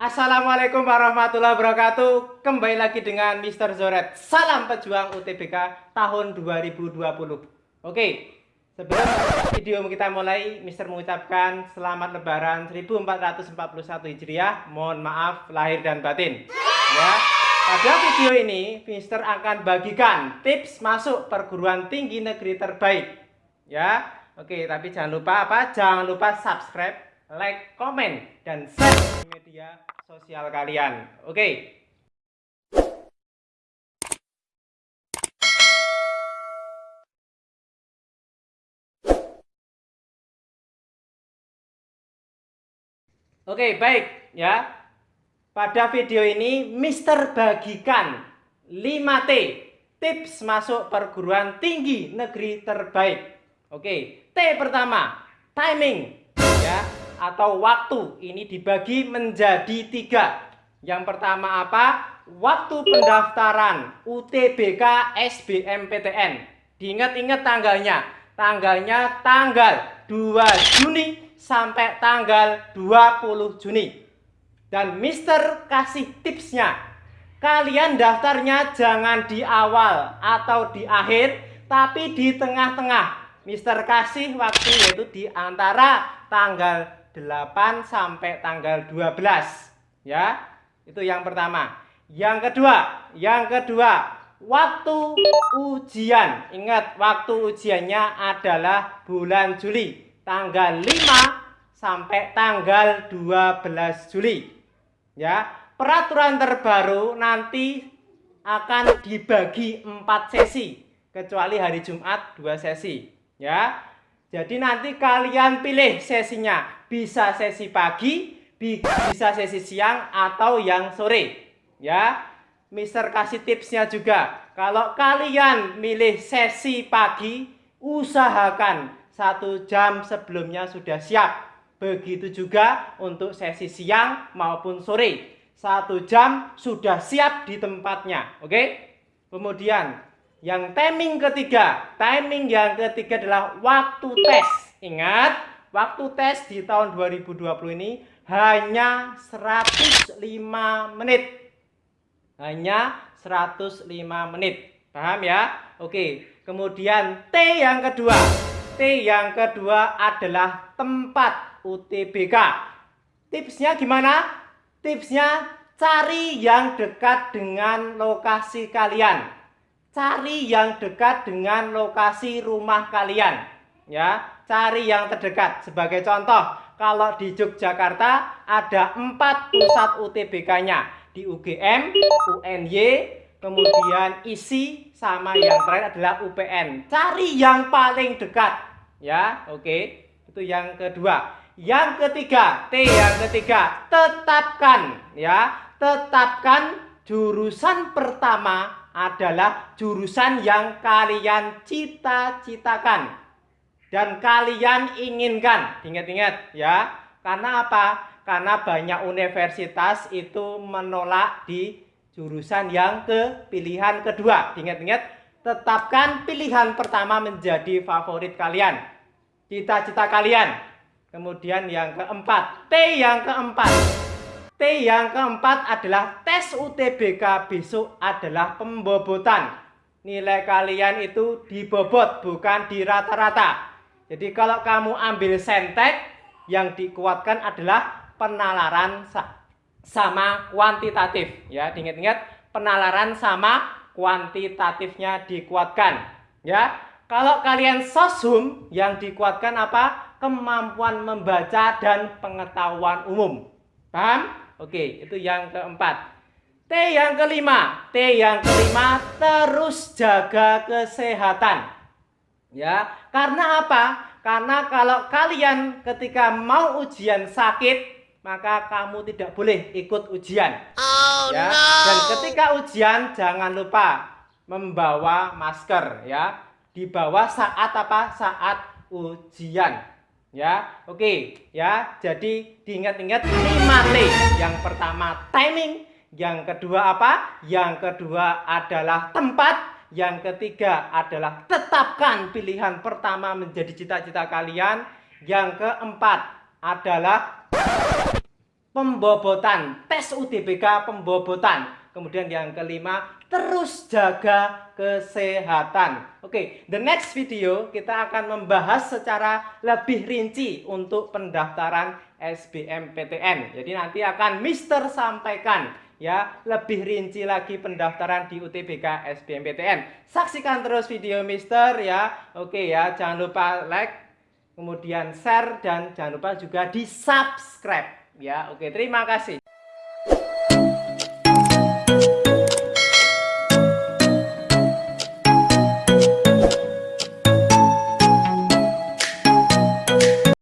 Assalamualaikum warahmatullahi wabarakatuh Kembali lagi dengan Mr. Zoret Salam pejuang UTBK tahun 2020 Oke Sebelum video kita mulai Mr. mengucapkan selamat lebaran 1441 Hijriah Mohon maaf lahir dan batin Ya pada video ini, Mr. akan bagikan tips masuk perguruan tinggi negeri terbaik. Ya, oke. Tapi jangan lupa apa? Jangan lupa subscribe, like, komen, dan share di media sosial kalian. Oke. Oke, baik ya. Pada video ini Mister bagikan 5T tips masuk perguruan tinggi negeri terbaik. Oke, T pertama, timing ya atau waktu. Ini dibagi menjadi tiga. Yang pertama apa? Waktu pendaftaran UTBK SBMPTN. Diingat-ingat tanggalnya. Tanggalnya tanggal 2 Juni sampai tanggal 20 Juni. Dan Mister kasih tipsnya. Kalian daftarnya jangan di awal atau di akhir, tapi di tengah-tengah. Mister kasih waktu yaitu di antara tanggal 8 sampai tanggal 12. Ya, itu yang pertama. Yang kedua, yang kedua, waktu ujian. Ingat, waktu ujiannya adalah bulan Juli, tanggal 5 sampai tanggal 12 Juli. Ya, peraturan terbaru nanti akan dibagi empat sesi, kecuali hari Jumat dua sesi. Ya, jadi nanti kalian pilih sesinya, bisa sesi pagi, bisa sesi siang atau yang sore. Ya, Mister kasih tipsnya juga. Kalau kalian milih sesi pagi, usahakan satu jam sebelumnya sudah siap Begitu juga untuk sesi siang maupun sore. Satu jam sudah siap di tempatnya. Oke? Kemudian yang timing ketiga. Timing yang ketiga adalah waktu tes. Ingat, waktu tes di tahun 2020 ini hanya 105 menit. Hanya 105 menit. Paham ya? Oke. Kemudian T yang kedua. T yang kedua adalah tempat UTBK. Tipsnya gimana? Tipsnya cari yang dekat dengan lokasi kalian. Cari yang dekat dengan lokasi rumah kalian. Ya, cari yang terdekat. Sebagai contoh, kalau di Yogyakarta ada empat pusat UTBK-nya. Di UGM, UNY, kemudian ISI, sama yang terakhir adalah UPN. Cari yang paling dekat. Ya, oke. Itu yang kedua. Yang ketiga, T yang ketiga, tetapkan ya, tetapkan jurusan pertama adalah jurusan yang kalian cita-citakan dan kalian inginkan. Ingat-ingat ya. Karena apa? Karena banyak universitas itu menolak di jurusan yang ke pilihan kedua. Ingat-ingat, tetapkan pilihan pertama menjadi favorit kalian. Cita-cita kalian Kemudian yang keempat, T yang keempat. T yang keempat adalah tes UTBK besok adalah pembobotan. Nilai kalian itu dibobot bukan di rata-rata. Jadi kalau kamu ambil sentek yang dikuatkan adalah penalaran sama kuantitatif ya. Ingat-ingat penalaran sama kuantitatifnya dikuatkan ya. Kalau kalian sosum yang dikuatkan apa? kemampuan membaca dan pengetahuan umum. Paham? Oke, itu yang keempat. T yang kelima, T yang kelima terus jaga kesehatan. Ya, karena apa? Karena kalau kalian ketika mau ujian sakit, maka kamu tidak boleh ikut ujian. Oh, ya. No. Dan ketika ujian jangan lupa membawa masker ya. Dibawa saat apa? Saat ujian. Ya, oke ya. Jadi diingat-ingat 5T. Yang pertama timing, yang kedua apa? Yang kedua adalah tempat, yang ketiga adalah tetapkan pilihan pertama menjadi cita-cita kalian. Yang keempat adalah pembobotan, tes UTBK pembobotan. Kemudian yang kelima, terus jaga kesehatan. Oke, the next video kita akan membahas secara lebih rinci untuk pendaftaran SBMPTN. Jadi nanti akan Mister sampaikan ya lebih rinci lagi pendaftaran di UTBK SBMPTN. Saksikan terus video Mister ya. Oke ya, jangan lupa like, kemudian share dan jangan lupa juga di subscribe ya. Oke, terima kasih.